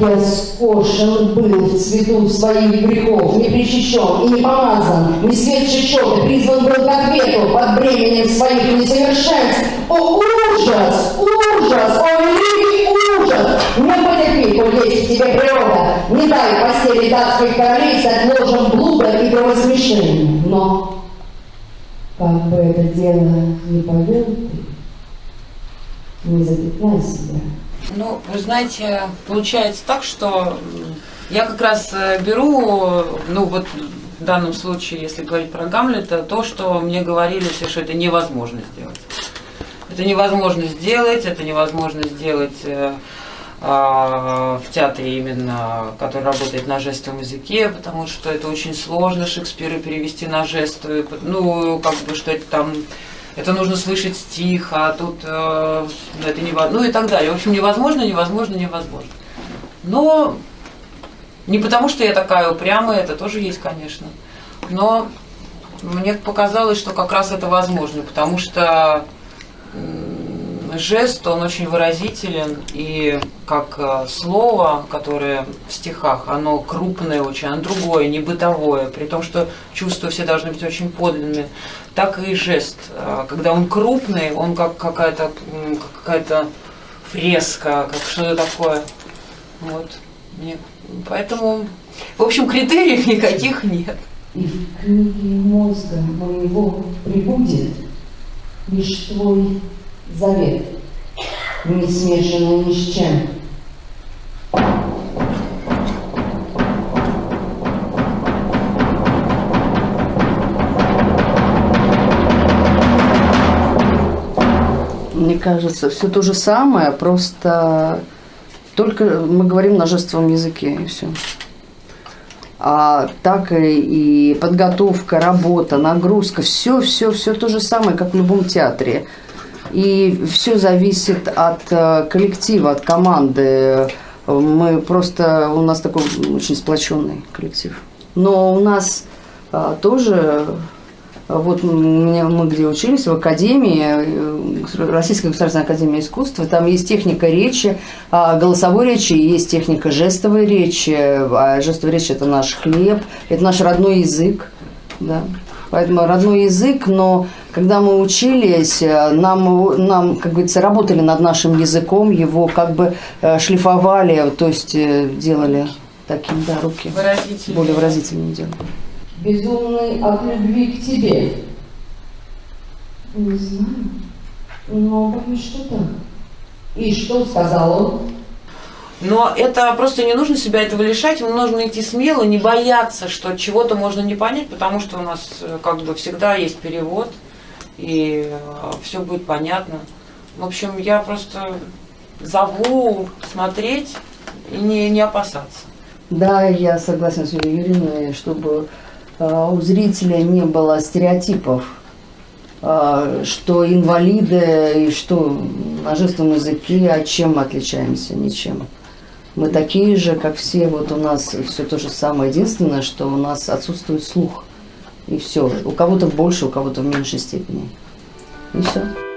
я скошен был в цвету своих грехов, не причащен и не помазан, не свет счета, призван был к ответу под бременем своих несовершенств. О, ужас! Ужас! О, великий ужас! Не потерпи, коль есть в тебе природа, не дай постели датских королей стать ложем блуда и кровосмешением. Но, как бы это дело не повел ты, не запятнай себя. Ну, вы знаете, получается так, что я как раз э, беру, ну вот в данном случае, если говорить про Гамлета, то, что мне говорили все, что это невозможно сделать. Это невозможно сделать, это невозможно сделать э, а, в театре именно, который работает на жестовом языке, потому что это очень сложно Шекспира перевести на жестовый, ну, как бы, что это там это нужно слышать стих, а тут э, это невозможно, ну и так далее. В общем, невозможно, невозможно, невозможно. Но не потому, что я такая упрямая, это тоже есть, конечно. Но мне показалось, что как раз это возможно, потому что жест, он очень выразителен, и как э, слово, которое в стихах, оно крупное очень, оно другое, не бытовое, при том, что чувства все должны быть очень подлинные, так и жест. Э, когда он крупный, он как какая-то какая-то фреска, как что-то такое. Вот. Поэтому, в общем, критериев никаких нет. И в книге мозга моего прибудет лишь твой завет, не смешанный ни с чем. Мне кажется, все то же самое, просто только мы говорим на жестовом языке и все. А так и, и подготовка, работа, нагрузка, все, все, все то же самое, как в любом театре. И все зависит от э, коллектива, от команды. Мы просто, у нас такой очень сплоченный коллектив. Но у нас а, тоже, вот мы, мы где учились, в Академии, э, Российской государственной академии искусства, там есть техника речи, а голосовой речи, есть техника жестовой речи, а жестовая речь – это наш хлеб, это наш родной язык, да. Поэтому родной язык, но когда мы учились, э, нам, нам, как говорится, работали над нашим языком, его как бы э, шлифовали, то есть э, делали таким, да, руки Выразительные. более выразительными делали. Безумный от любви к тебе. Не знаю, но боюсь, что так. И что сказал он? Но это просто не нужно себя этого лишать, ему нужно идти смело, не бояться, что чего-то можно не понять, потому что у нас как бы всегда есть перевод и э, все будет понятно. В общем, я просто зову смотреть и не, не опасаться. Да, я согласна с Юлией Юрьевной, чтобы э, у зрителя не было стереотипов, э, что инвалиды и что на жестовом языке, а чем мы отличаемся? Ничем. Мы такие же, как все, вот у нас все то же самое. Единственное, что у нас отсутствует слух. И все. У кого-то больше, у кого-то в меньшей степени. И все.